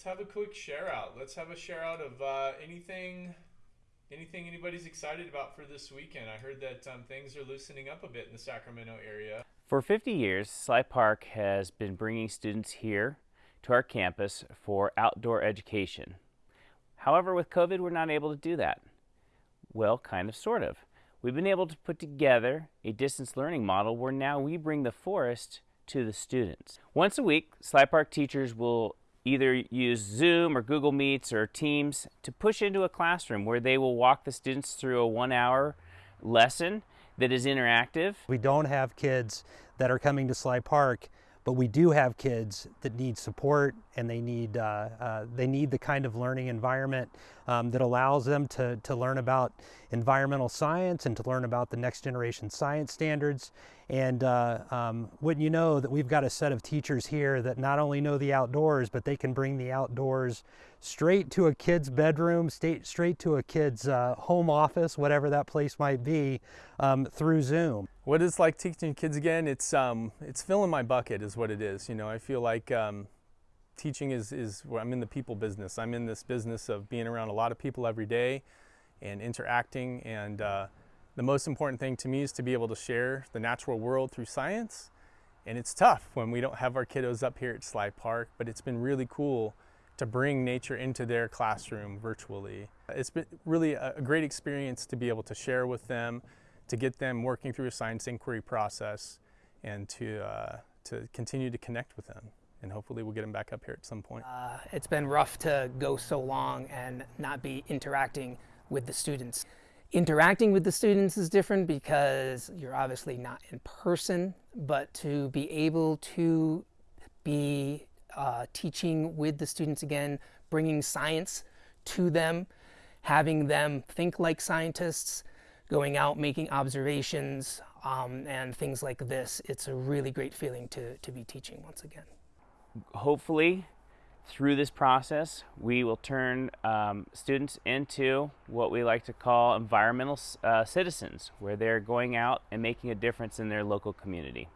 let's have a quick share out. Let's have a share out of uh, anything, anything anybody's excited about for this weekend. I heard that um, things are loosening up a bit in the Sacramento area. For 50 years, Sly Park has been bringing students here to our campus for outdoor education. However, with COVID, we're not able to do that. Well, kind of, sort of. We've been able to put together a distance learning model where now we bring the forest to the students. Once a week, Sly Park teachers will either use Zoom or Google Meets or Teams to push into a classroom where they will walk the students through a one hour lesson that is interactive. We don't have kids that are coming to Sly Park but we do have kids that need support and they need, uh, uh, they need the kind of learning environment um, that allows them to, to learn about environmental science and to learn about the next generation science standards. And uh, um, wouldn't you know that we've got a set of teachers here that not only know the outdoors, but they can bring the outdoors straight to a kid's bedroom, straight, straight to a kid's uh, home office, whatever that place might be, um, through Zoom. What it's like teaching kids again, it's, um, it's filling my bucket is what it is. You know, I feel like um, teaching is, is where I'm in the people business. I'm in this business of being around a lot of people every day and interacting. And uh, the most important thing to me is to be able to share the natural world through science. And it's tough when we don't have our kiddos up here at Sly Park, but it's been really cool to bring nature into their classroom virtually. It's been really a great experience to be able to share with them, to get them working through a science inquiry process, and to, uh, to continue to connect with them. And hopefully we'll get them back up here at some point. Uh, it's been rough to go so long and not be interacting with the students. Interacting with the students is different because you're obviously not in person, but to be able to be uh, teaching with the students again, bringing science to them, having them think like scientists, going out making observations um, and things like this. It's a really great feeling to, to be teaching once again. Hopefully, through this process, we will turn um, students into what we like to call environmental uh, citizens, where they're going out and making a difference in their local community.